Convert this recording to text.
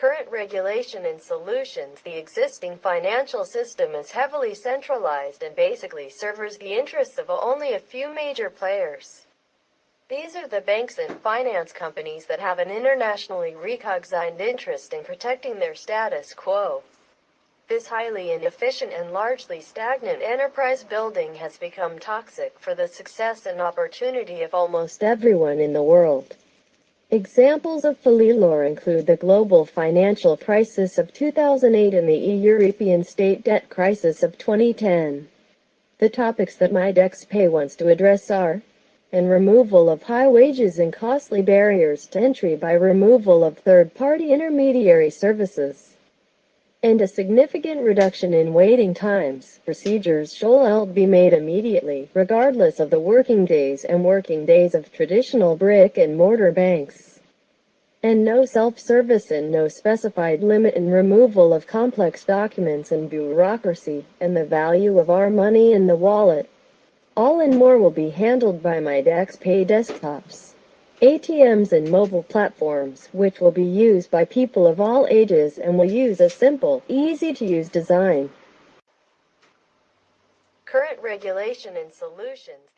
current regulation and solutions, the existing financial system is heavily centralized and basically serves the interests of only a few major players. These are the banks and finance companies that have an internationally recognized interest in protecting their status quo. This highly inefficient and largely stagnant enterprise building has become toxic for the success and opportunity of almost everyone in the world. Examples of failure include the global financial crisis of 2008 and the European state debt crisis of 2010. The topics that MyDexPay wants to address are and removal of high wages and costly barriers to entry by removal of third-party intermediary services, and a significant reduction in waiting times. Procedures should be made immediately, regardless of the working days and working days of traditional brick-and-mortar banks. And no self-service and no specified limit in removal of complex documents and bureaucracy, and the value of our money in the wallet. All and more will be handled by MyDexPay desktops, ATMs and mobile platforms, which will be used by people of all ages and will use a simple, easy-to-use design. Current regulation and solutions